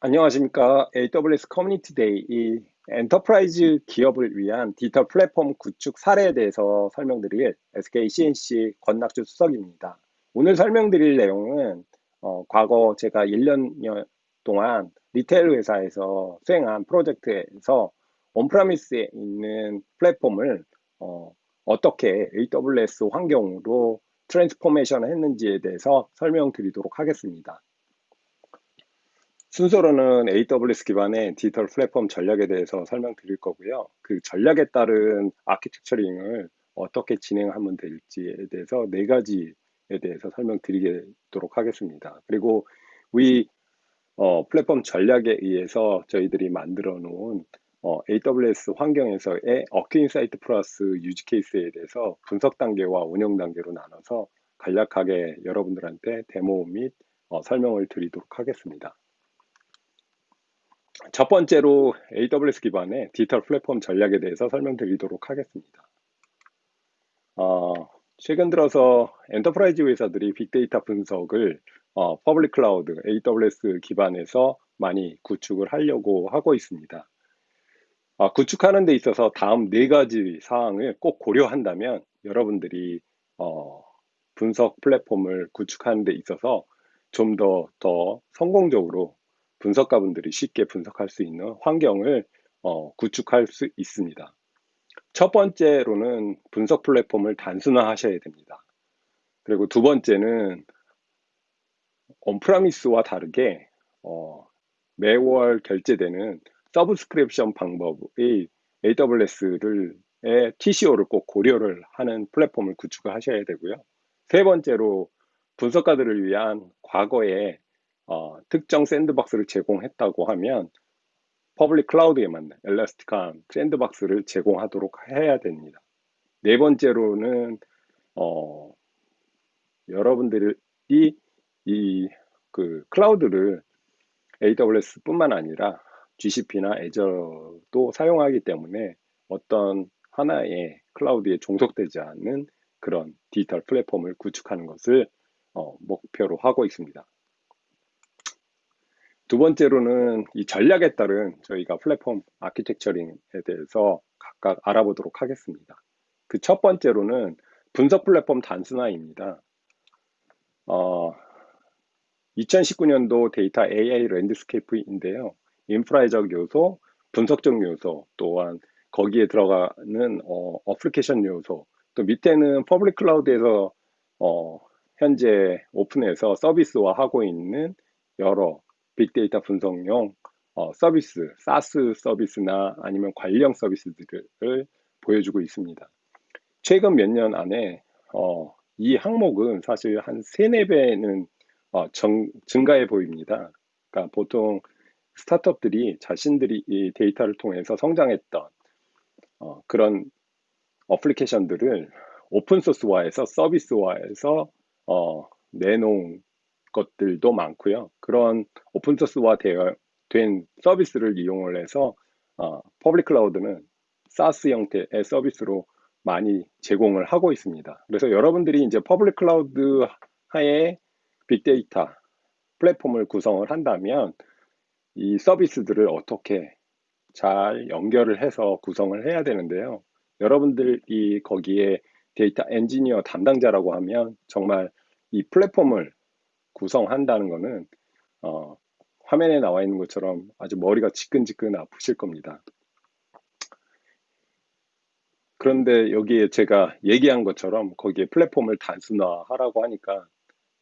안녕하십니까. AWS 커뮤니티 데이 이 enterprise 기업을 위한 디지털 플랫폼 구축 사례에 대해서 설명드릴 SK C&C 권낙주 수석입니다. 오늘 설명드릴 내용은 어, 과거 제가 1년 동안 retail 회사에서 수행한 프로젝트에서 on-premise에 있는 플랫폼을 어, 어떻게 AWS 환경으로 transformation 했는지에 대해서 설명드리도록 하겠습니다. 순서로는 AWS 기반의 디지털 플랫폼 전략에 대해서 설명드릴 거고요. 그 전략에 따른 architecturing을 어떻게 진행하면 될지에 대해서 네 가지에 대해서 설명드리도록 하겠습니다. 그리고 우리 어, 플랫폼 전략에 의해서 저희들이 만들어 놓은 어, AWS 환경에서의 AccuInsight Plus use case에 대해서 분석 단계와 운영 단계로 나눠서 간략하게 여러분들한테 데모 및 어, 설명을 드리도록 하겠습니다. 첫 번째로 AWS 기반의 디지털 플랫폼 전략에 대해서 설명드리도록 하겠습니다. 어, 최근 들어서 enterprise 회사들이 빅데이터 분석을 어, public cloud AWS 기반에서 많이 구축을 하려고 하고 있습니다. 어, 구축하는 데 있어서 다음 네 가지 사항을 꼭 고려한다면 여러분들이 어, 분석 플랫폼을 구축하는 데 있어서 좀 더더 성공적으로 분석가분들이 쉽게 분석할 수 있는 환경을 어, 구축할 수 있습니다. 첫 번째로는 분석 플랫폼을 단순화하셔야 됩니다. 그리고 두 번째는 온프라미스와 다르게 어, 매월 결제되는 서브스크립션 방법의 AWS를 TCO를 꼭 고려를 하는 플랫폼을 구축을 하셔야 되고요. 세 번째로 분석가들을 위한 과거의 어, 특정 sandbox를 제공했다고 하면 public cloud에 맞는 elastic한 sandbox를 제공하도록 해야 됩니다. 네 번째로는 어, 여러분들이 이 그 cloud를 AWS뿐만 아니라 GCP나 애저도 사용하기 때문에 어떤 하나의 클라우드에 종속되지 않는 그런 디지털 플랫폼을 구축하는 것을 어, 목표로 하고 있습니다. 두 번째로는 이 전략에 따른 저희가 플랫폼 아키텍처링에 대해서 각각 알아보도록 하겠습니다. 그 첫 번째로는 분석 플랫폼 단순화입니다. 어, 2019년도 데이터 AI landscape인데요. 인프라적 요소, 분석적 요소, 또한 거기에 들어가는 어, 어플리케이션 요소, 또 밑에는 public cloud에서 어, 현재 오픈해서 서비스화 하고 있는 여러 빅데이터 분석용 어, 서비스, SaaS 서비스나 아니면 관련 서비스들을 보여주고 있습니다. 최근 몇 년 안에 어, 이 항목은 사실 한 3, 4배는 어, 정, 증가해 보입니다. 그러니까 보통 스타트업들이 자신들이 이 데이터를 통해서 성장했던 어, 그런 어플리케이션들을 오픈소스화해서 서비스화해서 어, 내놓은 것들도 많고요. 그런 오픈소스화 된 서비스를 이용을 해서 어, public cloud는 SaaS 형태의 서비스로 많이 제공을 하고 있습니다. 그래서 여러분들이 이제 public cloud 하에 빅데이터 플랫폼을 구성을 한다면 이 서비스들을 어떻게 잘 연결을 해서 구성을 해야 되는데요. 여러분들이 거기에 데이터 엔지니어 담당자라고 하면 정말 이 플랫폼을 구성한다는 것은 어, 화면에 나와 있는 것처럼 아주 머리가 지끈지끈 아프실 겁니다. 그런데 여기에 제가 얘기한 것처럼 거기에 플랫폼을 단순화하라고 하니까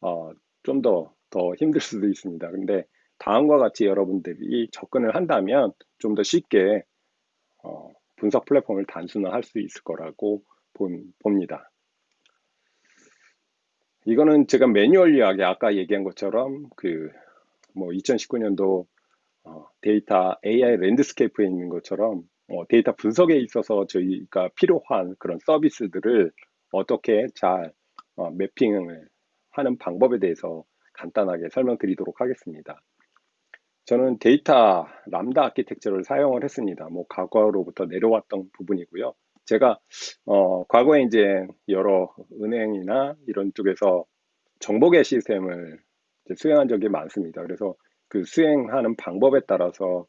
어, 좀 더 더 힘들 수도 있습니다. 근데 다음과 같이 여러분들이 접근을 한다면 좀 더 쉽게 어, 분석 플랫폼을 단순화할 수 있을 거라고 본, 봅니다. 이거는 제가 manually하게 아까 얘기한 것처럼 그 뭐 2019년도 어, 데이터 AI landscape에 있는 것처럼 어, 데이터 분석에 있어서 저희가 필요한 그런 서비스들을 어떻게 잘 어, mapping을 하는 방법에 대해서 간단하게 설명드리도록 하겠습니다. 저는 데이터 lambda architecture를 사용을 했습니다. 뭐 과거로부터 내려왔던 부분이고요. 제가 어, 과거에 이제 여러 은행이나 이런 쪽에서 정보계 시스템을 수행한 적이 많습니다. 그래서 그 수행하는 방법에 따라서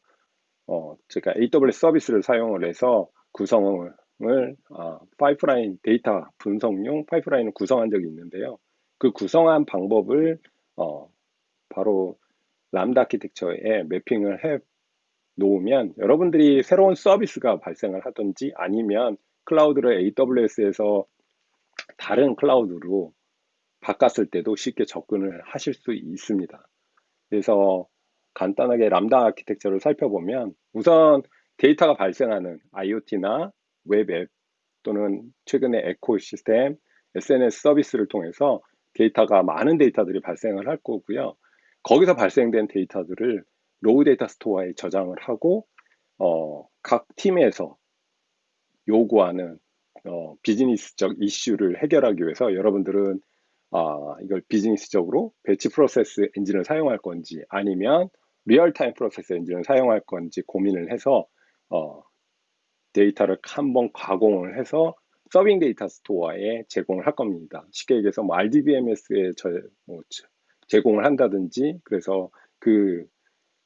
어, 제가 AWS 서비스를 사용을 해서 구성을 어, 파이프라인 데이터 분석용 파이프라인을 구성한 적이 있는데요. 그 구성한 방법을 어, 바로 람다 아키텍처에 매핑을 해 놓으면 여러분들이 새로운 서비스가 발생을 하든지 아니면 클라우드를 AWS에서 다른 클라우드로 바꿨을 때도 쉽게 접근을 하실 수 있습니다. 그래서 간단하게 lambda architecture를 살펴보면 우선 데이터가 발생하는 IoT나 web app 또는 최근에 ecosystem, SNS 서비스를 통해서 데이터가 많은 데이터들이 발생을 할 거고요. 거기서 발생된 데이터들을 raw data store에 저장을 하고 어, 각 팀에서 요구하는 어, 비즈니스적 이슈를 해결하기 위해서 여러분들은 아, 이걸 비즈니스적으로 batch process engine을 사용할 건지 아니면 real-time process engine을 사용할 건지 고민을 해서 어, 데이터를 한번 가공을 해서 serving data store에 제공을 할 겁니다. 쉽게 얘기해서 뭐 RDBMS에 저, 뭐 제공을 한다든지 그래서 그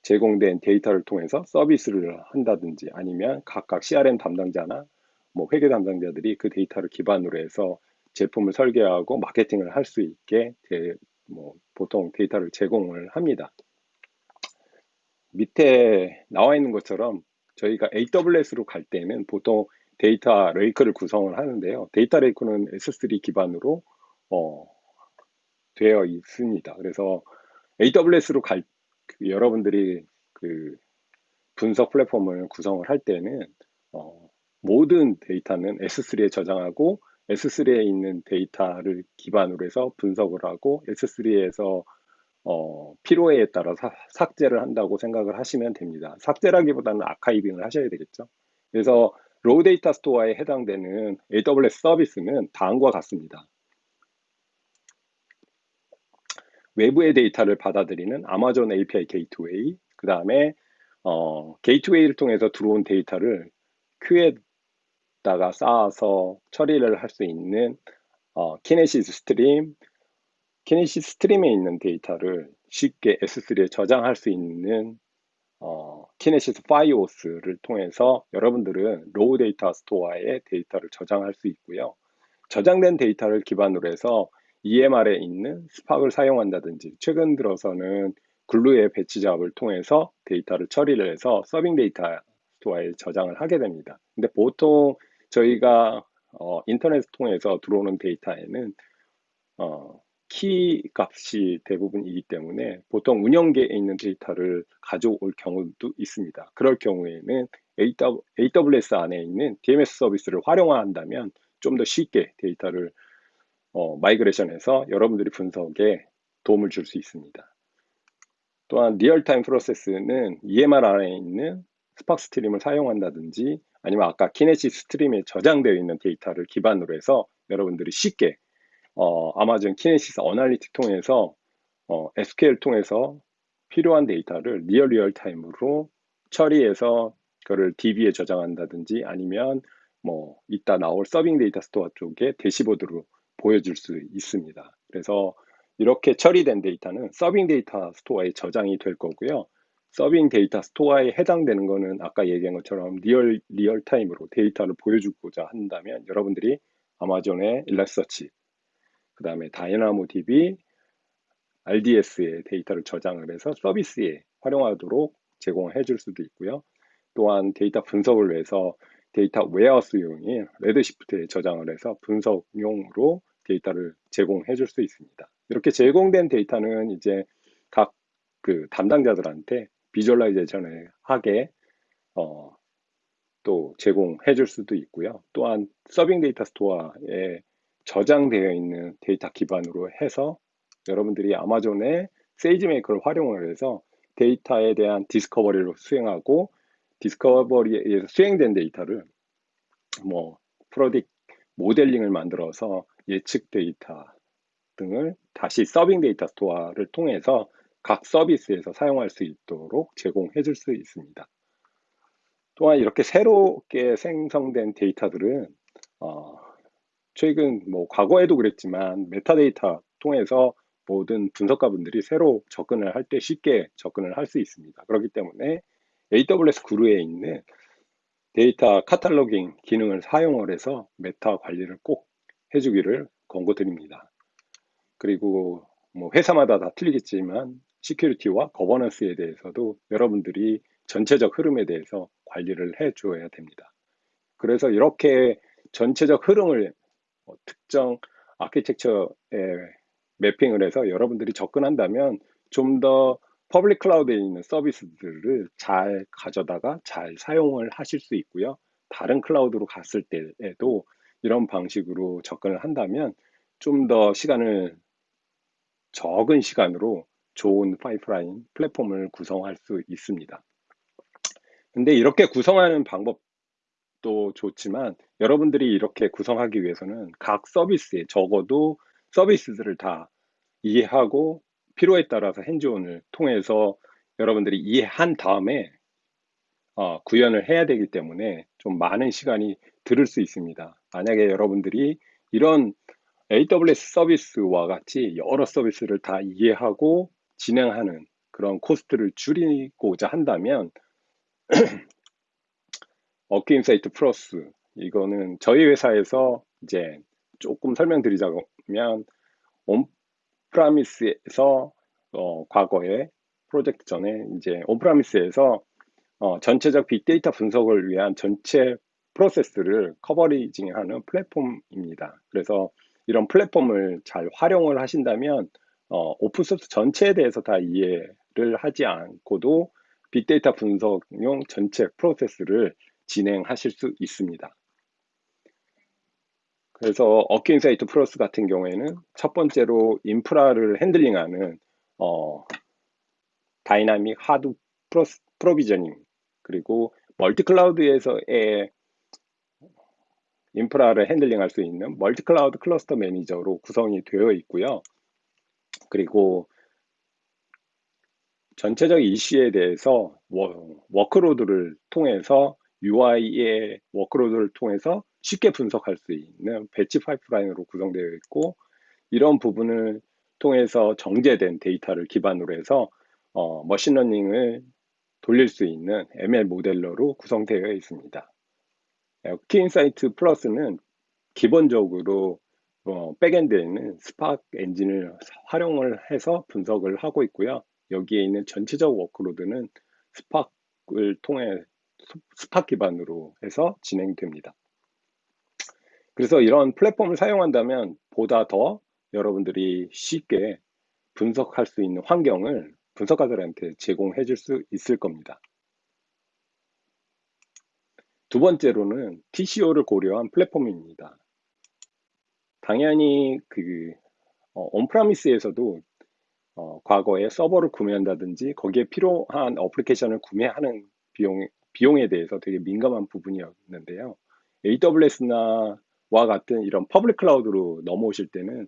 제공된 데이터를 통해서 서비스를 한다든지 아니면 각각 CRM 담당자나 뭐 회계 담당자들이 그 데이터를 기반으로 해서 제품을 설계하고 마케팅을 할 수 있게 제, 뭐 보통 데이터를 제공을 합니다. 밑에 나와 있는 것처럼 저희가 AWS로 갈 때는 보통 data lake를 구성을 하는데요. data lake는 S3 기반으로 어, 되어 있습니다. 그래서 AWS로 갈 그 여러분들이 그 분석 플랫폼을 구성을 할 때는 어, 모든 데이터는 S3에 저장하고 S3에 있는 데이터를 기반으로 해서 분석을 하고 S3에서 어, 필요에 따라 사, 삭제를 한다고 생각을 하시면 됩니다. 삭제라기보다는 아카이빙을 하셔야 되겠죠. 그래서 raw data store에 해당되는 AWS 서비스는 다음과 같습니다. 외부의 데이터를 받아들이는 아마존 API Gateway, 그 다음에 어, 게이트웨이를 통해서 들어온 데이터를 queue에다가 쌓아서 처리를 할 수 있는 어, Kinesis Stream, Kinesis Stream에 있는 데이터를 쉽게 S3에 저장할 수 있는 어, Kinesis Firehose를 통해서 여러분들은 raw data store에 데이터를 저장할 수 있고요. 저장된 데이터를 기반으로 해서 EMR에 있는 Spark을 사용한다든지 최근 들어서는 Glue의 batch 작업을 통해서 데이터를 처리를 해서 serving data store에 저장을 하게 됩니다. 근데 보통 저희가 어, 인터넷 통해서 들어오는 데이터에는 어, 키 값이 대부분이기 때문에 보통 운영계에 있는 데이터를 가져올 경우도 있습니다. 그럴 경우에는 AWS 안에 있는 DMS 서비스를 활용한다면 좀 더 쉽게 데이터를 어, migration해서 여러분들이 분석에 도움을 줄 수 있습니다. 또한 real-time process는 EMR 안에 있는 Spark Stream을 사용한다든지 아니면 아까 Kinesis Stream에 저장되어 있는 데이터를 기반으로 해서 여러분들이 쉽게 어, 아마존 Kinesis Analytics 통해서 어, SQL 통해서 필요한 데이터를 real real-time으로 처리해서 그거를 DB에 저장한다든지 아니면 뭐 이따 나올 serving data store 쪽에 dashboard로 보여줄 수 있습니다. 그래서 이렇게 처리된 데이터는 serving data store에 저장이 될 거고요. serving data store에 해당되는 거는 아까 얘기한 것처럼 real real-time으로 데이터를 보여주고자 한다면 여러분들이 아마존의 Elasticsearch 그 다음에 DynamoDB, RDS의 데이터를 저장을 해서 서비스에 활용하도록 제공해 줄 수도 있고요. 또한 데이터 분석을 위해서 data warehouse용인 Redshift에 저장을 해서 분석용으로 데이터를 제공해 줄 수 있습니다. 이렇게 제공된 데이터는 이제 각 그 담당자들한테 visualization을 하게 어, 또 제공해 줄 수도 있고요. 또한 serving data store에 저장되어 있는 데이터 기반으로 해서 여러분들이 아마존의 SageMaker를 활용을 해서 데이터에 대한 discovery를 수행하고 discovery에 의해서 수행된 데이터를 뭐 predict modeling을 만들어서 예측 데이터 등을 다시 serving data store를 통해서 각 서비스에서 사용할 수 있도록 제공해 줄 수 있습니다. 또한 이렇게 새롭게 생성된 데이터들은 어, 최근 뭐 과거에도 그랬지만 메타데이터 통해서 모든 분석가분들이 새로 접근을 할 때 쉽게 접근을 할 수 있습니다. 그렇기 때문에 AWS Glue에 있는 data cataloging 기능을 사용을 해서 meta 관리를 꼭 해주기를 권고드립니다. 그리고 뭐 회사마다 다 틀리겠지만 security와 governance에 대해서도 여러분들이 전체적 흐름에 대해서 관리를 해 줘야 됩니다. 그래서 이렇게 전체적 흐름을 뭐 특정 architecture에 mapping을 해서 여러분들이 접근한다면 좀 더 public cloud에 있는 서비스들을 잘 가져다가 잘 사용을 하실 수 있고요. 다른 클라우드로 갔을 때에도 이런 방식으로 접근을 한다면 좀 더 시간을 적은 시간으로 좋은 파이프라인 플랫폼을 구성할 수 있습니다. 근데 이렇게 구성하는 방법도 좋지만 여러분들이 이렇게 구성하기 위해서는 각 서비스에 적어도 서비스들을 다 이해하고 필요에 따라서 핸즈온을 통해서 여러분들이 이해한 다음에 어, 구현을 해야 되기 때문에 좀 많은 시간이 들을 수 있습니다. 만약에 여러분들이 이런 AWS 서비스와 같이 여러 서비스를 다 이해하고 진행하는 그런 cost를 줄이고자 한다면 어게인사이트 플러스 이거는 저희 회사에서 이제 조금 설명드리자면 on-premise에서 어, 과거에 프로젝트 전에 이제 on-premise에서 어, 전체적 빅데이터 분석을 위한 전체 프로세스를 coverage징하는 플랫폼입니다. 그래서 이런 플랫폼을 잘 활용을 하신다면 어, open source 전체에 대해서 다 이해를 하지 않고도 빅데이터 분석용 전체 프로세스를 진행하실 수 있습니다. 그래서 AccuInsight Plus 같은 경우에는 첫 번째로 인프라를 handling하는 어, dynamic Hadoop pro, provisioning 그리고 multi-cloud에서의 인프라를 handling할 수 있는 multi-cloud cluster manager로 구성이 되어 있고요. 그리고 전체적 이슈에 대해서 workload를 통해서 UI의 workload를 통해서 쉽게 분석할 수 있는 batch pipeline으로 구성되어 있고 이런 부분을 통해서 정제된 데이터를 기반으로 해서 어, machine learning을 돌릴 수 있는 ML 모델러로 구성되어 있습니다. AccuInsight Plus는 기본적으로 어, backend에 있는 스파크 엔진을 활용을 해서 분석을 하고 있고요. 여기에 있는 전체적 workload는 Spark를 통해 스파크 기반으로 해서 진행됩니다. 그래서 이런 플랫폼을 사용한다면 보다 더 여러분들이 쉽게 분석할 수 있는 환경을 분석가들한테 제공해 줄 수 있을 겁니다. 두 번째로는 TCO를 고려한 플랫폼입니다. 당연히 그 어, on-premise에서도 어, 과거에 서버를 구매한다든지 거기에 필요한 application을 구매하는 비용, 비용에 대해서 되게 민감한 부분이었는데요. AWS나 와 같은 이런 public cloud로 넘어오실 때는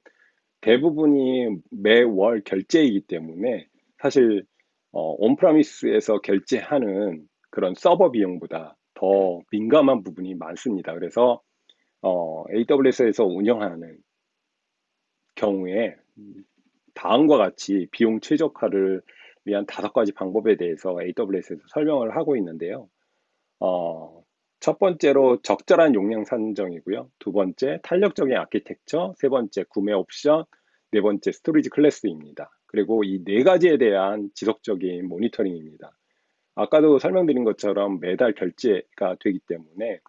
대부분이 매월 결제이기 때문에 사실 어, 온프라미스에서 결제하는 그런 서버 비용보다 더 민감한 부분이 많습니다. 그래서 어, AWS에서 운영하는 경우에 다음과 같이 비용 최적화를 위한 다섯 가지 방법에 대해서 AWS에서 설명을 하고 있는데요. 어, 첫 번째로 적절한 용량 산정이고요. 두 번째 탄력적인 아키텍처, 세 번째 구매 옵션, 네 번째 storage class입니다. 그리고 이 네 가지에 대한 지속적인 모니터링입니다. 아까도 설명드린 것처럼 매달 결제가 되기 때문에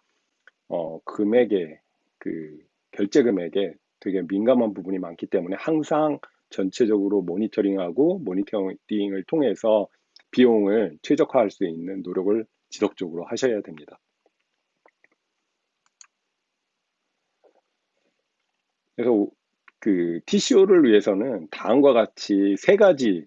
어, 금액에 그 결제 금액에 되게 민감한 부분이 많기 때문에 항상 전체적으로 모니터링하고 모니터링을 통해서 비용을 최적화할 수 있는 노력을 지속적으로 하셔야 됩니다. 그래서 그 TCO를 위해서는 다음과 같이 세 가지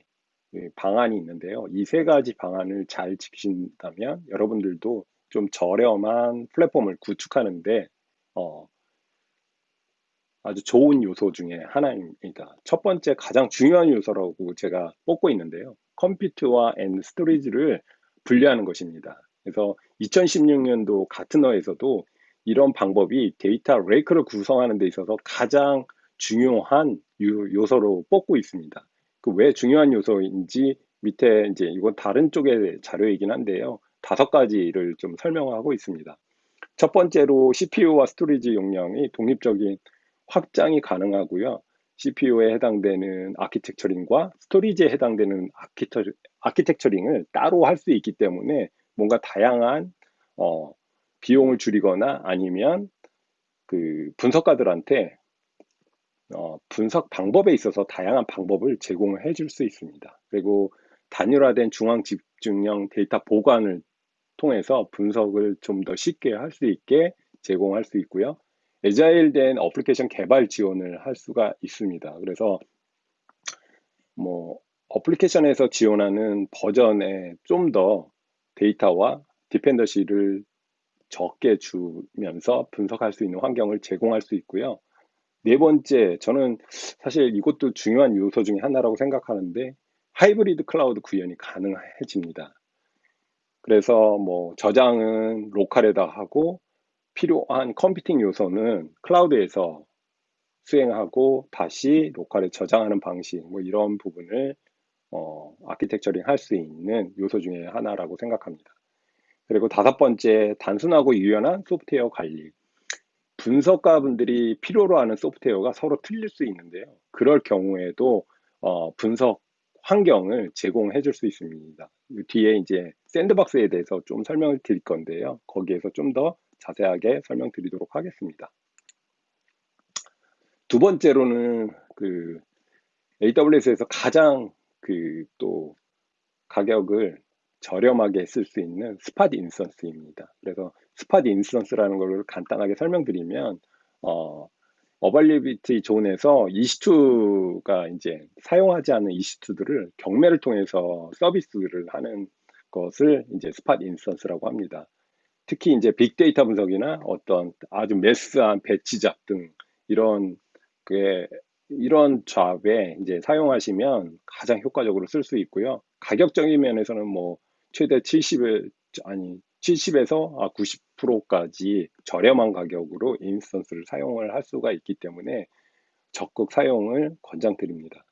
방안이 있는데요. 이 세 가지 방안을 잘 지키신다면 여러분들도 좀 저렴한 플랫폼을 구축하는데 어, 아주 좋은 요소 중에 하나입니다. 첫 번째 가장 중요한 요소라고 제가 뽑고 있는데요. compute and storage를 분리하는 것입니다. 그래서 2016년도 Gartner에서도 이런 방법이 data lake를 구성하는 데 있어서 가장 중요한 요소로 뽑고 있습니다. 그 왜 중요한 요소인지 밑에 이제 이건 다른 쪽의 자료이긴 한데요. 다섯 가지를 좀 설명하고 있습니다. 첫 번째로 CPU와 storage 용량이 독립적인 확장이 가능하고요. CPU에 해당되는 architecturing과 storage에 해당되는 아키터, architecturing을 따로 할 수 있기 때문에 뭔가 다양한 어, 비용을 줄이거나 아니면 그 분석가들한테 어, 분석 방법에 있어서 다양한 방법을 제공을 해줄 수 있습니다. 그리고 단일화된 중앙 집중형 데이터 보관을 통해서 분석을 좀 더 쉽게 할 수 있게 제공할 수 있고요. 에자일된 어플리케이션 개발 지원을 할 수가 있습니다. 그래서 뭐 application에서 지원하는 버전에 좀 더 데이터와 dependency를 적게 주면서 분석할 수 있는 환경을 제공할 수 있고요. 네 번째, 저는 사실 이것도 중요한 요소 중에 하나라고 생각하는데 hybrid cloud 구현이 가능해집니다. 그래서 뭐 저장은 local에다 하고 필요한 computing 요소는 cloud에서 수행하고 다시 로컬에 저장하는 방식 뭐 이런 부분을 어, 아키텍처링 할 수 있는 요소 중에 하나라고 생각합니다. 그리고 다섯 번째 단순하고 유연한 소프트웨어 관리 분석가 분들이 필요로 하는 소프트웨어가 서로 틀릴 수 있는데요. 그럴 경우에도 어, 분석 환경을 제공해 줄 수 있습니다. 뒤에 이제 샌드박스에 대해서 좀 설명을 드릴 건데요. 거기에서 좀 더 자세하게 설명드리도록 하겠습니다. 두 번째로는 그 AWS에서 가장 그 또 가격을 저렴하게 쓸 수 있는 spot instance입니다. 그래서 spot instance라는 걸 간단하게 설명드리면 어, availability zone에서 이시투가 이제 사용하지 않는 EC2들을 경매를 통해서 서비스를 하는 것을 이제 spot instance라고 합니다. 특히 이제 빅데이터 분석이나 어떤 아주 mass한 batch job 등 이런 그 이런 잡에 이제 사용하시면 가장 효과적으로 쓸 수 있고요. 가격적인 면에서는 뭐 최대 70에 아니 70에서 90%까지 저렴한 가격으로 인스턴스를 사용을 할 수가 있기 때문에 적극 사용을 권장드립니다.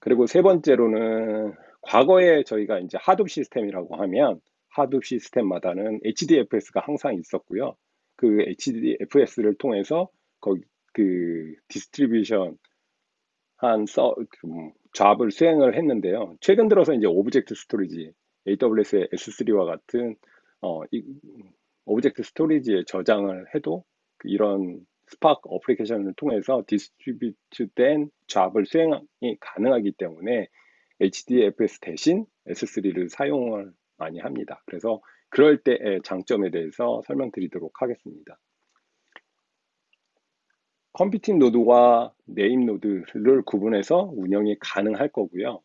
그리고 세 번째로는 과거에 저희가 이제 하둡 시스템이라고 하면 하둡 시스템마다는 HDFS가 항상 있었고요. 그 HDFS를 통해서 거기 그 distribution 한 서, 음, job을 수행을 했는데요. 최근 들어서 이제 object storage AWS의 S3와 같은 어, 이, object storage에 저장을 해도 그 이런 Spark application을 통해서 distribute된 job을 수행이 가능하기 때문에 HDFS 대신 S3를 사용을 많이 합니다. 그래서 그럴 때의 장점에 대해서 설명드리도록 하겠습니다. computing node와 name node를 구분해서 운영이 가능할 거고요.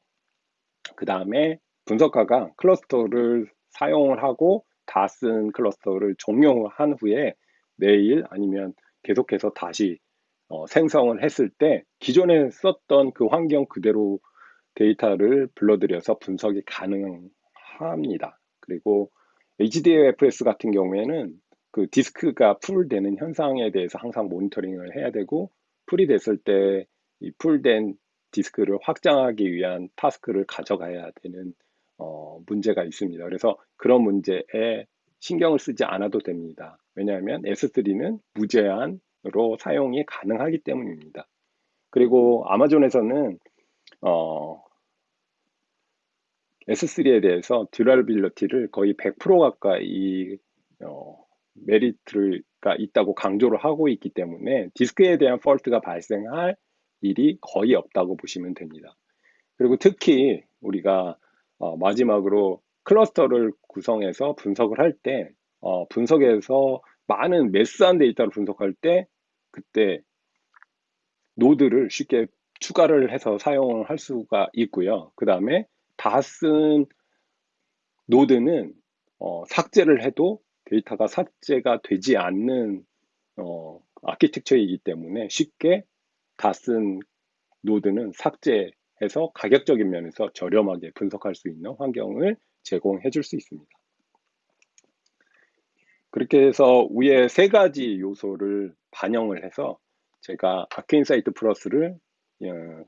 그 다음에 분석가가 cluster를 사용을 하고 다 쓴 cluster를 종료한 후에 내일 아니면 계속해서 다시 어, 생성을 했을 때 기존에 썼던 그 환경 그대로 데이터를 불러들여서 분석이 가능합니다. 그리고 HDFS 같은 경우에는 그 디스크가 full되는 현상에 대해서 항상 모니터링을 해야 되고 full이 됐을 때 이 full된 디스크를 확장하기 위한 task를 가져가야 되는 어, 문제가 있습니다. 그래서 그런 문제에 신경을 쓰지 않아도 됩니다. 왜냐하면 S3는 무제한으로 사용이 가능하기 때문입니다. 그리고 아마존에서는 어, S3에 대해서 듀랄빌러티를 거의 100% 가까이 어, 메리트가 있다고 강조를 하고 있기 때문에 디스크에 대한 폴트가 발생할 일이 거의 없다고 보시면 됩니다. 그리고 특히 우리가 어, 마지막으로 클러스터를 구성해서 분석을 할 때, 어, 분석에서 많은 mass한 데이터를 분석할 때, 그때 노드를 쉽게 추가를 해서 사용을 할 수가 있고요. 그 다음에 다 쓴 노드는 어, 삭제를 해도 데이터가 삭제가 되지 않는 어, 아키텍처이기 때문에 쉽게 다 쓴 노드는 삭제 해서 가격적인 면에서 저렴하게 분석할 수 있는 환경을 제공해 줄 수 있습니다. 그렇게 해서 위에 세 가지 요소를 반영을 해서 제가 Accuinsight Plus를 어,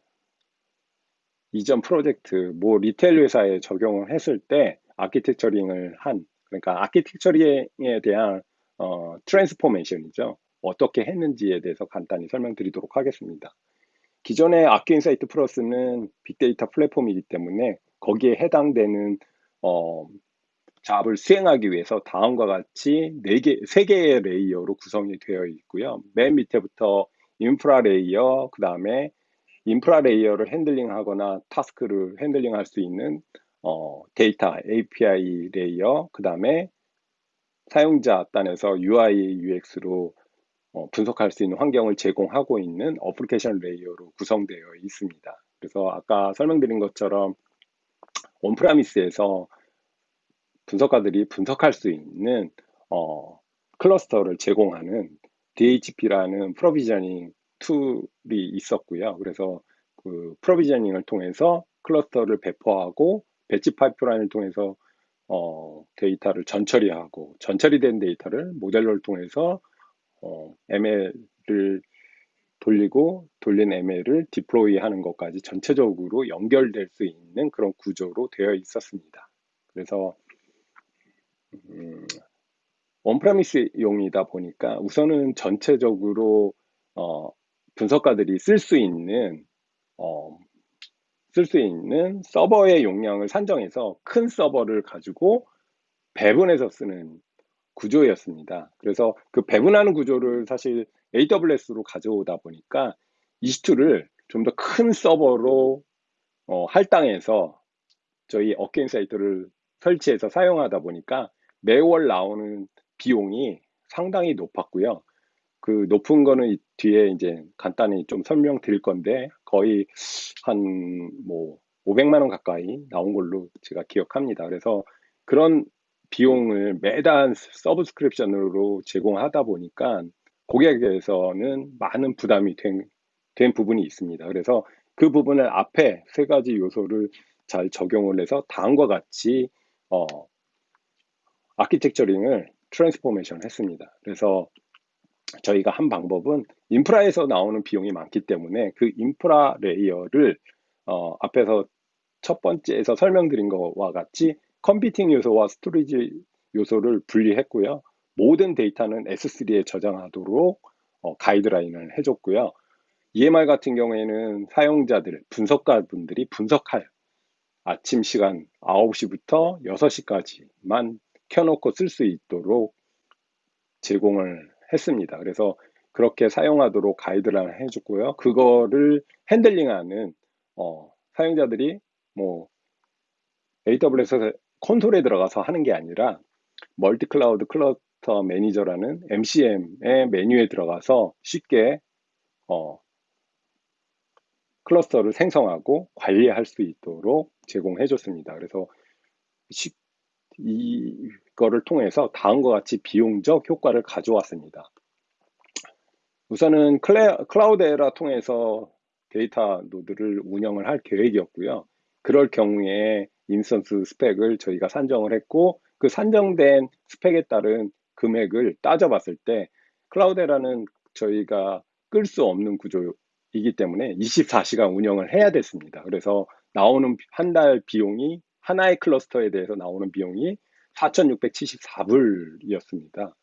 이전 프로젝트 뭐 retail 회사에 적용을 했을 때 architecturing을 한 그러니까 architecturing에 대한 어, transformation이죠. 어떻게 했는지에 대해서 간단히 설명드리도록 하겠습니다. 기존의 Accuinsight Plus는 빅데이터 플랫폼이기 때문에 거기에 해당되는 어, job을 수행하기 위해서 다음과 같이 4개, 3개의 layer로 구성이 되어 있고요. 맨 밑에부터 인프라 layer, 그 다음에 인프라 layer를 handling 하거나 task를 handling 할 수 있는 어, 데이터 API layer, 그 다음에 사용자 단에서 UI, UX로 어, 분석할 수 있는 환경을 제공하고 있는 application layer로 구성되어 있습니다. 그래서 아까 설명드린 것처럼 on-premise에서 분석가들이 분석할 수 있는 어, cluster를 제공하는 DHP라는 provisioning tool이 있었고요. 그래서 그 provisioning을 통해서 cluster를 배포하고 batch pipeline을 통해서 어, 데이터를 전처리하고 전처리된 데이터를 modeler를 통해서 어, ML을 돌리고 돌린 ML을 deploy 하는 것까지 전체적으로 연결될 수 있는 그런 구조로 되어 있었습니다. 그래서 음, 원프라미스용이다 보니까 우선은 전체적으로 어, 분석가들이 쓸 수 있는 어, 쓸 수 있는 서버의 용량을 산정해서 큰 서버를 가지고 배분해서 쓰는 구조였습니다. 그래서 그 배분하는 구조를 사실 AWS로 가져오다 보니까 EC2를 좀 더 큰 서버로 어, 할당해서 저희 Accuinsight를 설치해서 사용하다 보니까 매월 나오는 비용이 상당히 높았고요. 그 높은 거는 뒤에 이제 간단히 좀 설명드릴 건데 거의 한 뭐 500만 원 가까이 나온 걸로 제가 기억합니다. 그래서 그런 비용을 매달 subscription으로 제공하다 보니까 고객에게서는 많은 부담이 된, 된 부분이 있습니다. 그래서 그 부분을 앞에 세 가지 요소를 잘 적용을 해서 다음과 같이 어, architecturing을 transformation 했습니다. 그래서 저희가 한 방법은 인프라에서 나오는 비용이 많기 때문에 그 인프라 layer를 어, 앞에서 첫 번째에서 설명드린 것과 같이 computing 요소와 storage 요소를 분리했고요. 모든 데이터는 S3에 저장하도록 어, 가이드라인을 해줬고요. EMR 같은 경우에는 사용자들, 분석가분들이 분석할 아침 시간 9시부터 6시까지만 켜놓고 쓸 수 있도록 제공을 했습니다. 그래서 그렇게 사용하도록 가이드라인을 해줬고요. 그거를 핸들링하는 어, 사용자들이 뭐 AWS 콘솔에 들어가서 하는 게 아니라 multi cloud cluster manager라는 MCM의 메뉴에 들어가서 쉽게 어, cluster를 생성하고 관리할 수 있도록 제공해 줬습니다. 그래서 이 거를 통해서 다음과 같이 비용적 효과를 가져왔습니다. 우선은 클레, Cloudera 통해서 데이터 노드를 운영을 할 계획이었고요. 그럴 경우에 instance 스펙을 저희가 산정을 했고 그 산정된 스펙에 따른 금액을 따져봤을 때 Cloudera는 저희가 끌 수 없는 구조이기 때문에 24시간 운영을 해야 됐습니다. 그래서 나오는 한 달 비용이 하나의 cluster에 대해서 나오는 비용이 4,674불이었습니다.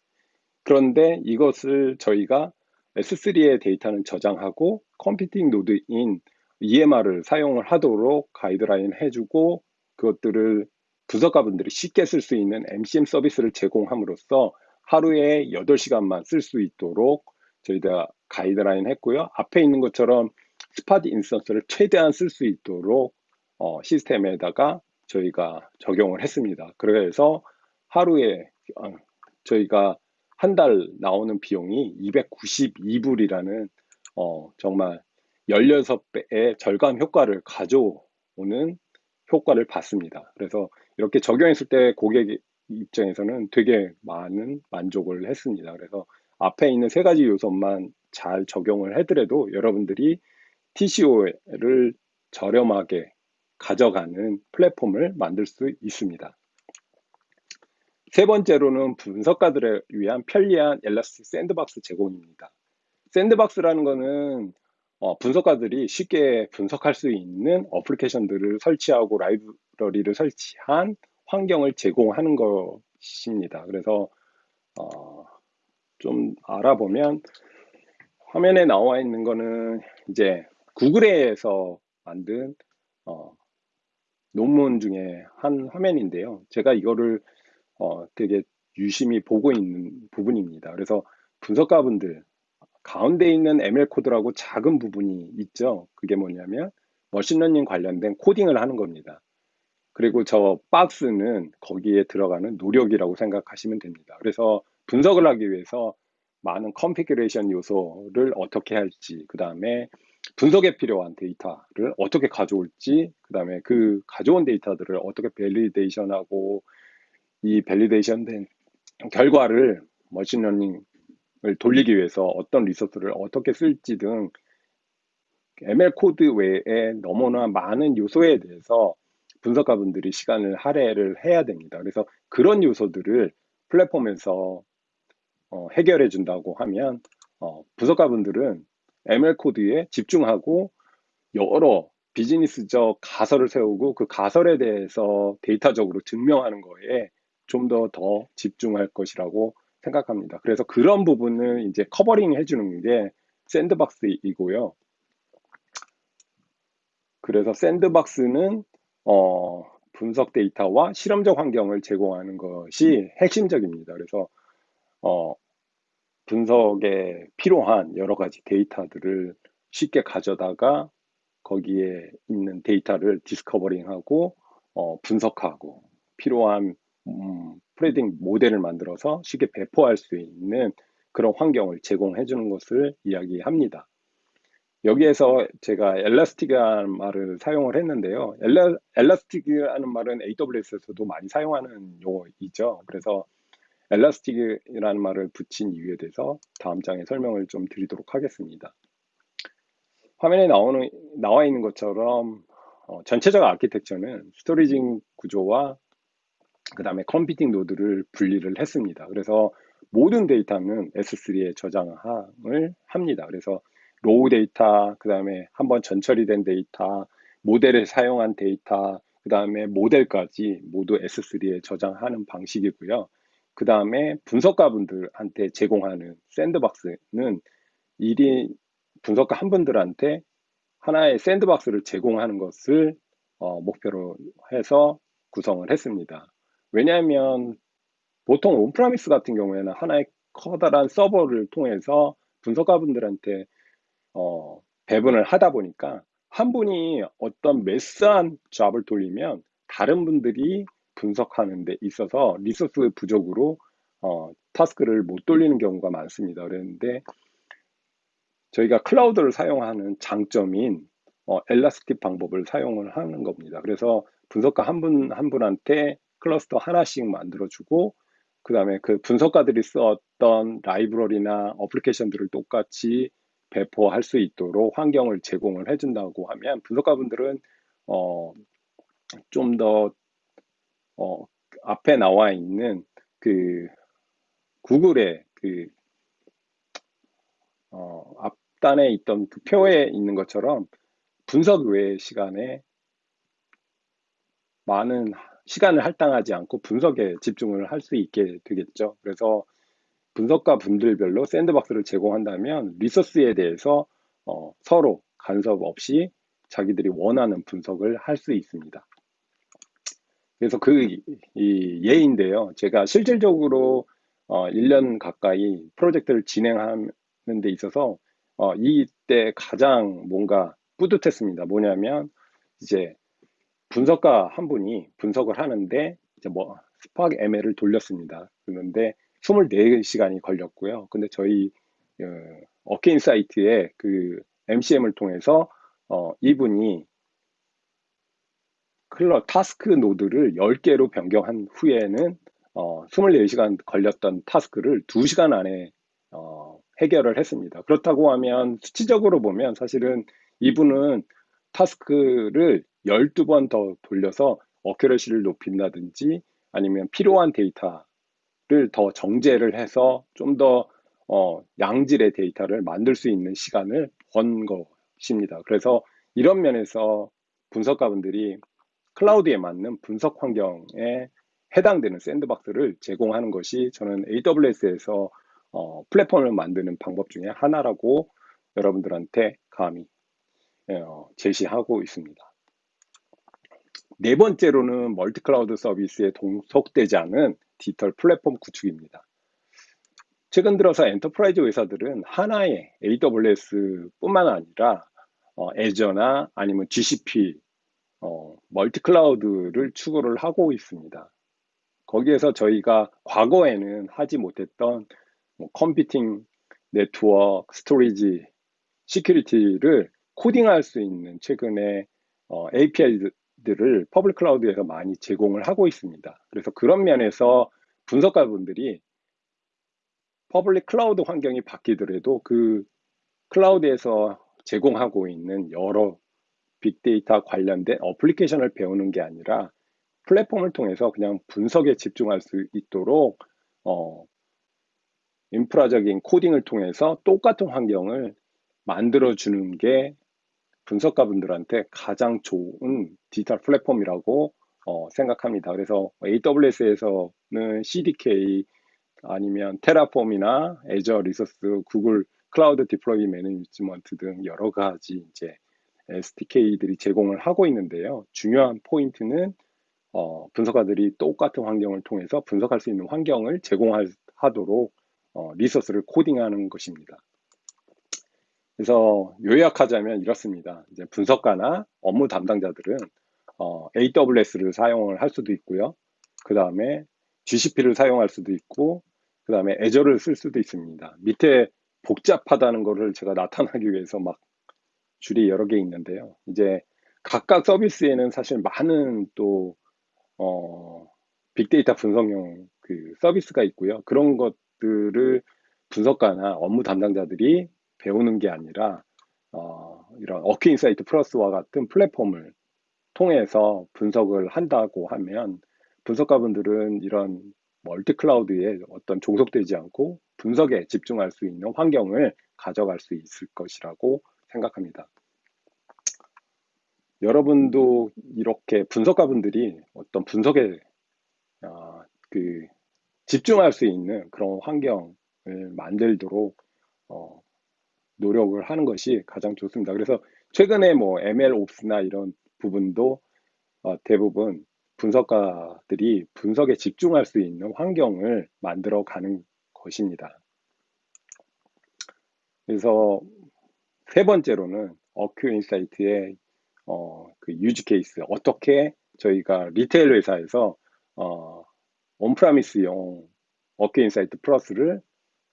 그런데 이것을 저희가 S3의 데이터는 저장하고 computing 노드인 EMR을 사용을 하도록 가이드라인 해주고 그것들을 분석가분들이 쉽게 쓸 수 있는 MCM 서비스를 제공함으로써 하루에 8시간만 쓸 수 있도록 저희가 가이드라인 했고요. 앞에 있는 것처럼 spot instance를 최대한 쓸 수 있도록 어, 시스템에다가 저희가 적용을 했습니다. 그래서 하루에 어, 저희가 한 달 나오는 비용이 292불이라는 어, 정말 16배의 절감 효과를 가져오는 효과를 봤습니다. 그래서 이렇게 적용했을 때 고객 입장에서는 되게 많은 만족을 했습니다. 그래서 앞에 있는 세 가지 요소만 잘 적용을 해더라도 여러분들이 TCO를 저렴하게 가져가는 플랫폼을 만들 수 있습니다. 세 번째로는 분석가들을 위한 편리한 엘라스틱 샌드박스 제공입니다. 샌드박스라는 거는 어, 분석가들이 쉽게 분석할 수 있는 어플리케이션들을 설치하고 라이브러리를 설치한 환경을 제공하는 것입니다. 그래서 어, 좀 알아보면 화면에 나와 있는 거는 이제 구글에서 만든 어, 논문 중에 한 화면인데요. 제가 이거를 어, 되게 유심히 보고 있는 부분입니다. 그래서 분석가분들 가운데 있는 ML 코드라고 작은 부분이 있죠. 그게 뭐냐면 machine learning 관련된 코딩을 하는 겁니다. 그리고 저 박스는 거기에 들어가는 노력이라고 생각하시면 됩니다. 그래서 분석을 하기 위해서 많은 configuration 요소를 어떻게 할지, 그 다음에 분석에 필요한 데이터를 어떻게 가져올지, 그 다음에 그 가져온 데이터들을 어떻게 validation하고 이 validation 된 결과를 machine learning을 돌리기 위해서 어떤 resource를 어떻게 쓸지 등 ML 코드 외에 너무나 많은 요소에 대해서 분석가분들이 시간을 할애를 해야 됩니다. 그래서 그런 요소들을 플랫폼에서 어, 해결해 준다고 하면 어, 분석가분들은 ML 코드에 집중하고 여러 비즈니스적 가설을 세우고 그 가설에 대해서 데이터적으로 증명하는 거에 좀 더더 더 집중할 것이라고 생각합니다. 그래서 그런 부분을 이제 covering 해주는 게 sandbox이고요. 그래서 sandbox는 어, 분석 데이터와 실험적 환경을 제공하는 것이 핵심적입니다. 그래서 어, 분석에 필요한 여러 가지 데이터들을 쉽게 가져다가 거기에 있는 데이터를 discovering하고 어, 분석하고 필요한 음, 프레딩 모델을 만들어서 쉽게 배포할 수 있는 그런 환경을 제공해 주는 것을 이야기합니다. 여기에서 제가 엘라스틱이라는 말을 사용을 했는데요. 엘라, 엘라스틱이라는 말은 AWS에서도 많이 사용하는 용어이죠. 그래서 엘라스틱이라는 말을 붙인 이유에 대해서 다음 장에 설명을 좀 드리도록 하겠습니다. 화면에 나오는, 나와 있는 것처럼 어, 전체적 아키텍처는 storaging 구조와 그 다음에 컴퓨팅 노드를 분리를 했습니다. 그래서 모든 데이터는 S3에 저장을 합니다. 그래서 raw data, 그 다음에 한번 전처리 된 데이터, 모델을 사용한 데이터, 그 다음에 모델까지 모두 S3에 저장하는 방식이고요. 그 다음에 분석가분들한테 제공하는 sandbox는 1인 분석가 한 분들한테 하나의 sandbox를 제공하는 것을 어, 목표로 해서 구성을 했습니다. 왜냐하면 보통 on-premise 같은 경우에는 하나의 커다란 서버를 통해서 분석가분들한테 어, 배분을 하다 보니까 한 분이 어떤 mass한 job을 돌리면 다른 분들이 분석하는 데 있어서 resource 부족으로 어, 타스크를 못 돌리는 경우가 많습니다. 그랬는데 저희가 클라우드를 사용하는 장점인 어, 엘라스틱 방법을 사용을 하는 겁니다. 그래서 분석가 한 분 한 분한테 클러스터 하나씩 만들어주고 그 다음에 그 분석가들이 썼던 라이브러리나 어플리케이션들을 똑같이 배포할 수 있도록 환경을 제공을 해준다고 하면 분석가분들은 어, 좀 더 어, 앞에 나와 있는 그 구글의 그 어, 앞단에 있던 그 표에 있는 것처럼 분석 외의 시간에 많은 시간을 할당하지 않고 분석에 집중을 할 수 있게 되겠죠. 그래서 분석가 분들별로 샌드박스를 제공한다면 리소스에 대해서 어, 서로 간섭 없이 자기들이 원하는 분석을 할 수 있습니다. 그래서 그 이 예인데요. 제가 실질적으로 어, 1년 가까이 프로젝트를 진행하는 데 있어서 어, 이때 가장 뭔가 뿌듯했습니다. 뭐냐면 이제 분석가 한 분이 분석을 하는데 이제 뭐 스파크 ML을 돌렸습니다. 그런데 24시간이 걸렸고요. 근데 저희 어, Accuinsight의 그 MCM을 통해서 어, 이분이 클러 task node를 10개로 변경한 후에는 어, 24시간 걸렸던 task를 2시간 안에 어, 해결을 했습니다. 그렇다고 하면 수치적으로 보면 사실은 이분은 task를 12번 더 돌려서 accuracy를 높인다든지 아니면 필요한 데이터를 더 정제를 해서 좀더 어, 양질의 데이터를 만들 수 있는 시간을 번 것입니다. 그래서 이런 면에서 분석가분들이 클라우드에 맞는 분석 환경에 해당되는 sandbox를 제공하는 것이 저는 AWS에서 어, 플랫폼을 만드는 방법 중에 하나라고 여러분들한테 감히 어, 제시하고 있습니다. 네 번째로는 multi-cloud 서비스에 종속되지 않은 디지털 플랫폼 구축입니다. 최근 들어서 enterprise 회사들은 하나의 AWS뿐만 아니라 어, Azure나 아니면 GCP, 어, multi-cloud를 추구를 하고 있습니다. 거기에서 저희가 과거에는 하지 못했던 뭐 컴퓨팅, 네트워크, 스토리지, security를 코딩할 수 있는 최근에 어, API들을 public cloud에서 많이 제공을 하고 있습니다. 그래서 그런 면에서 분석가분들이 public cloud 환경이 바뀌더라도 그 클라우드에서 제공하고 있는 여러 빅데이터 관련된 application을 배우는 게 아니라 플랫폼을 통해서 그냥 분석에 집중할 수 있도록 어, 인프라적인 코딩을 통해서 똑같은 환경을 만들어주는 게 분석가분들한테 가장 좋은 디지털 플랫폼이라고 어, 생각합니다. 그래서 AWS에서는 CDK 아니면 Terraform이나 Azure Resource, Google Cloud deploy management 등 여러 가지 이제 SDK들이 제공을 하고 있는데요. 중요한 포인트는 어, 분석가들이 똑같은 환경을 통해서 분석할 수 있는 환경을 제공하도록 어, resource를 코딩하는 것입니다. 그래서 요약하자면 이렇습니다. 이제 분석가나 업무 담당자들은 어, AWS를 사용을 할 수도 있고요. 그 다음에 GCP를 사용할 수도 있고, 그 다음에 애저를 쓸 수도 있습니다. 밑에 복잡하다는 것을 제가 나타나기 위해서 막 줄이 여러 개 있는데요. 이제 각각 서비스에는 사실 많은 또 어, 빅데이터 분석용 그 서비스가 있고요. 그런 것들을 분석가나 업무 담당자들이 배우는 게 아니라 어, 이런 Accuinsight Plus와 같은 플랫폼을 통해서 분석을 한다고 하면 분석가분들은 이런 multi-cloud에 어떤 종속되지 않고 분석에 집중할 수 있는 환경을 가져갈 수 있을 것이라고 생각합니다. 여러분도 이렇게 분석가분들이 어떤 분석에 어, 그 집중할 수 있는 그런 환경을 만들도록 어, 노력을 하는 것이 가장 좋습니다. 그래서 최근에 뭐 MLOps나 이런 부분도 어, 대부분 분석가들이 분석에 집중할 수 있는 환경을 만들어 가는 것입니다. 그래서 세 번째로는 Accuinsight의 어, 그 use case 어떻게 저희가 retail 회사에서 어, on-premise용 Accuinsight Plus를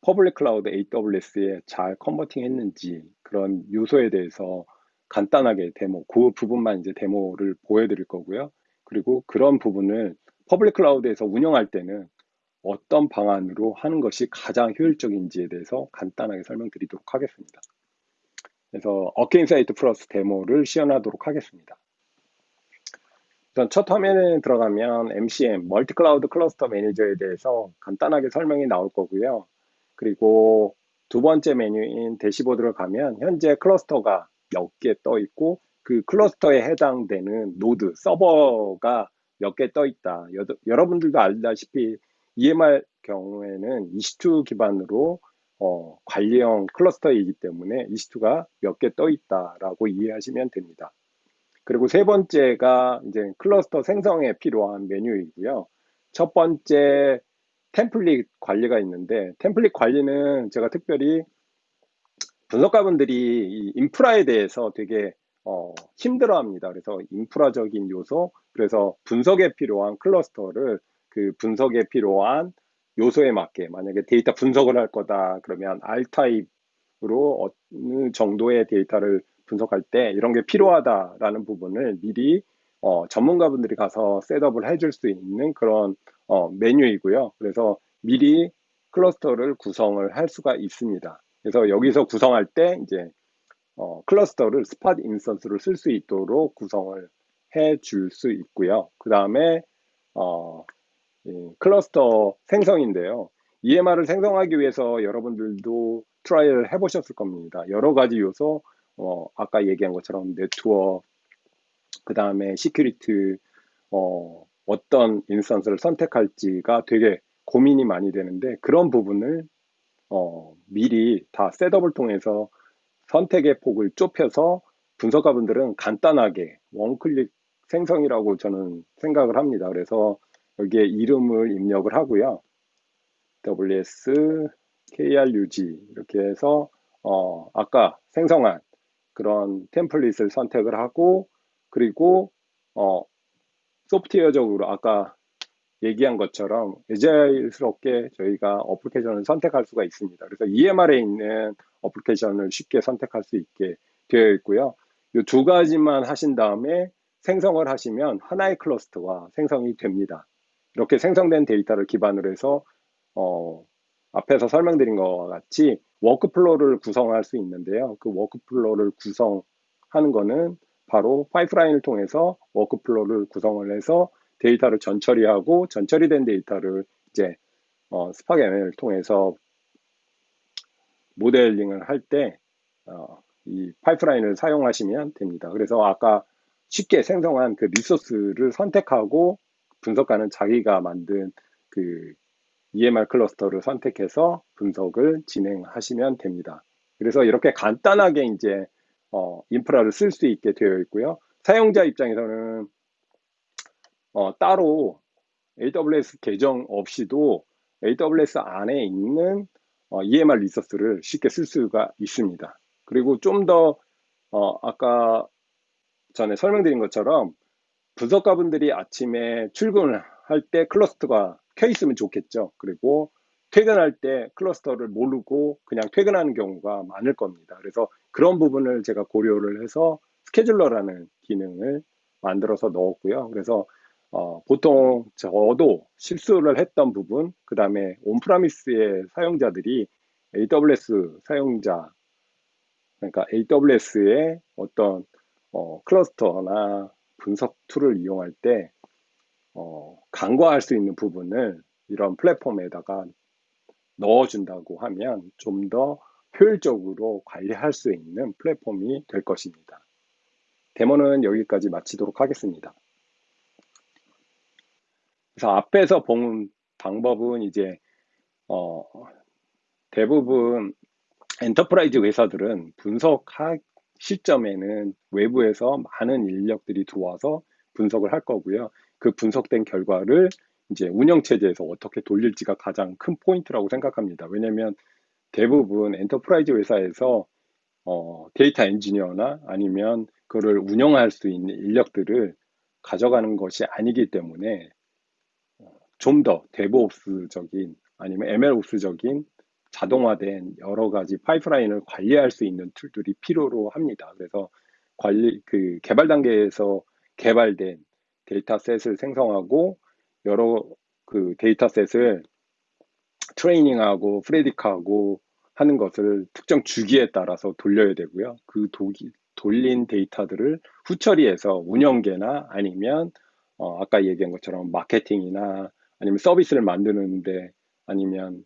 public cloud AWS에 잘 converting 했는지 그런 요소에 대해서 간단하게 데모, 그 부분만 이제 데모를 보여드릴 거고요. 그리고 그런 부분을 public cloud에서 운영할 때는 어떤 방안으로 하는 것이 가장 효율적인지에 대해서 간단하게 설명드리도록 하겠습니다. 그래서 Accuinsight Plus 데모를 시연하도록 하겠습니다. 우선 첫 화면에 들어가면 MCM, multi-cloud cluster manager에 대해서 간단하게 설명이 나올 거고요. 그리고 두 번째 메뉴인 dashboard를 가면 현재 클러스터가 몇 개 떠 있고 그 클러스터에 해당되는 노드, 서버가 몇 개 떠 있다. 여러분들도 알다시피 EMR 경우에는 EC2 기반으로 어, 관리형 클러스터이기 때문에 EC2가 몇 개 떠 있다라고 이해하시면 됩니다. 그리고 세 번째가 이제 클러스터 생성에 필요한 메뉴이고요. 첫 번째 template 관리가 있는데 template 관리는 제가 특별히 분석가분들이 이 인프라에 대해서 되게 어, 힘들어합니다. 그래서 인프라적인 요소, 그래서 분석에 필요한 cluster를 그 분석에 필요한 요소에 맞게 만약에 데이터 분석을 할 거다 그러면 R 타입으로 어느 정도의 데이터를 분석할 때 이런 게 필요하다라는 부분을 미리 어, 전문가분들이 가서 setup을 해줄 수 있는 그런 어, 메뉴이고요. 그래서 미리 cluster를 구성을 할 수가 있습니다. 그래서 여기서 구성할 때 이제 어, cluster를 spot instance를 쓸 수 있도록 구성을 해 줄 수 있고요. 그 다음에 어, 클러스터 생성인데요. EMR을 생성하기 위해서 여러분들도 try를 해보셨을 겁니다. 여러 가지 요소, 어, 아까 얘기한 것처럼 네트워크, 그 다음에 security, 어, 어떤 instance를 선택할지가 되게 고민이 많이 되는데 그런 부분을 어, 미리 다 setup을 통해서 선택의 폭을 좁혀서 분석가분들은 간단하게 one click 생성이라고 저는 생각을 합니다. 그래서 여기에 이름을 입력을 하고요. WS KRUG 이렇게 해서 어, 아까 생성한 그런 템플릿을 선택을 하고 그리고 어, 소프트웨어적으로 아까 얘기한 것처럼 에자일스럽게 저희가 어플리케이션을 선택할 수가 있습니다. 그래서 EMR에 있는 어플리케이션을 쉽게 선택할 수 있게 되어 있고요. 이 두 가지만 하신 다음에 생성을 하시면 하나의 클러스터가 생성이 됩니다. 이렇게 생성된 데이터를 기반으로 해서 어, 앞에서 설명드린 것과 같이 workflow를 구성할 수 있는데요. 그 workflow를 구성하는 것은 바로 pipeline을 통해서 workflow를 구성을 해서 데이터를 전처리하고 전처리된 데이터를 이제 어, Spark ML을 통해서 모델링을 할때 어, 이 pipeline을 사용하시면 됩니다. 그래서 아까 쉽게 생성한 그 리소스를 선택하고 분석가는 자기가 만든 그 EMR 클러스터를 선택해서 분석을 진행하시면 됩니다. 그래서 이렇게 간단하게 이제 어, 인프라를 쓸 수 있게 되어 있고요. 사용자 입장에서는 어, 따로 AWS 계정 없이도 AWS 안에 있는 어, EMR 리소스를 쉽게 쓸 수가 있습니다. 그리고 좀더 어, 아까 전에 설명드린 것처럼 분석가분들이 아침에 출근을 할 때 클러스터가 켜 있으면 좋겠죠. 그리고 퇴근할 때 클러스터를 모르고 그냥 퇴근하는 경우가 많을 겁니다. 그래서 그런 부분을 제가 고려를 해서 스케줄러라는 기능을 만들어서 넣었고요. 그래서 어, 보통 저도 실수를 했던 부분, 그 다음에 온프라미스의 사용자들이 AWS 사용자, 그러니까 AWS의 어떤 어, cluster나 분석 tool을 이용할 때 어, 간과할 수 있는 부분을 이런 플랫폼에다가 넣어준다고 하면 좀 더 효율적으로 관리할 수 있는 플랫폼이 될 것입니다. 데모는 여기까지 마치도록 하겠습니다. 그래서 앞에서 본 방법은 이제 어, 대부분 enterprise 회사들은 분석할 시점에는 외부에서 많은 인력들이 들어와서 분석을 할 거고요. 그 분석된 결과를 이제 운영체제에서 어떻게 돌릴지가 가장 큰 포인트라고 생각합니다. 왜냐하면 대부분 enterprise 회사에서 어, 데이터 엔지니어나 아니면 그를 운영할 수 있는 인력들을 가져가는 것이 아니기 때문에 좀 더 DevOps적인 아니면 MLOps적인 자동화된 여러 가지 pipeline을 관리할 수 있는 tool들이 필요로 합니다. 그래서 관리 그 개발 단계에서 개발된 dataset을 생성하고 여러 그 dataset을 training하고 predict하고 하는 것을 특정 주기에 따라서 돌려야 되고요. 그 도기, 돌린 데이터들을 후처리해서 운영계나 아니면 어, 아까 얘기한 것처럼 마케팅이나 아니면 서비스를 만드는데 아니면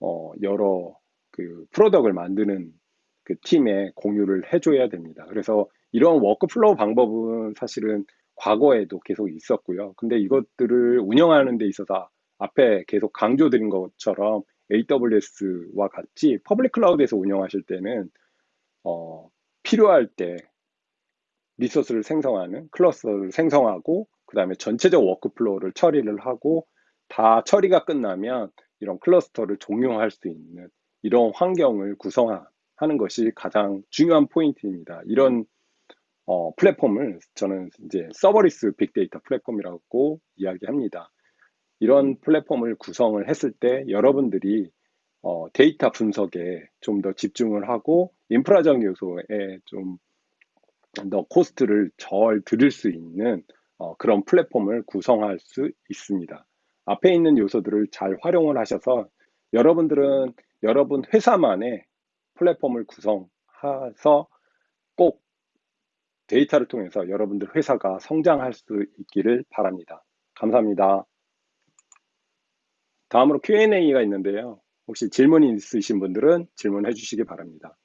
어, 여러 그 product을 만드는 그 팀에 공유를 해줘야 됩니다. 그래서 이런 workflow 방법은 사실은 과거에도 계속 있었고요. 근데 이것들을 운영하는 데 있어서 앞에 계속 강조드린 것처럼 AWS와 같이 public cloud에서 운영하실 때는 어, 필요할 때 resource를 생성하는 cluster를 생성하고 그 다음에 전체적 workflow를 처리를 하고 다 처리가 끝나면 이런 cluster를 종료할 수 있는 이런 환경을 구성하는 것이 가장 중요한 포인트입니다. 이런 어, 플랫폼을 저는 이제 serverless 빅데이터 플랫폼이라고 이야기합니다. 이런 플랫폼을 구성을 했을 때 여러분들이 어, 데이터 분석에 좀 더 집중을 하고 인프라적 요소에 좀 더 cost를 덜 들일 수 있는 어, 그런 플랫폼을 구성할 수 있습니다. 앞에 있는 요소들을 잘 활용을 하셔서 여러분들은 여러분 회사만의 플랫폼을 구성해서 꼭 데이터를 통해서 여러분들 회사가 성장할 수 있기를 바랍니다. 감사합니다. 다음으로 Q&A가 있는데요. 혹시 질문이 있으신 분들은 질문해 주시기 바랍니다.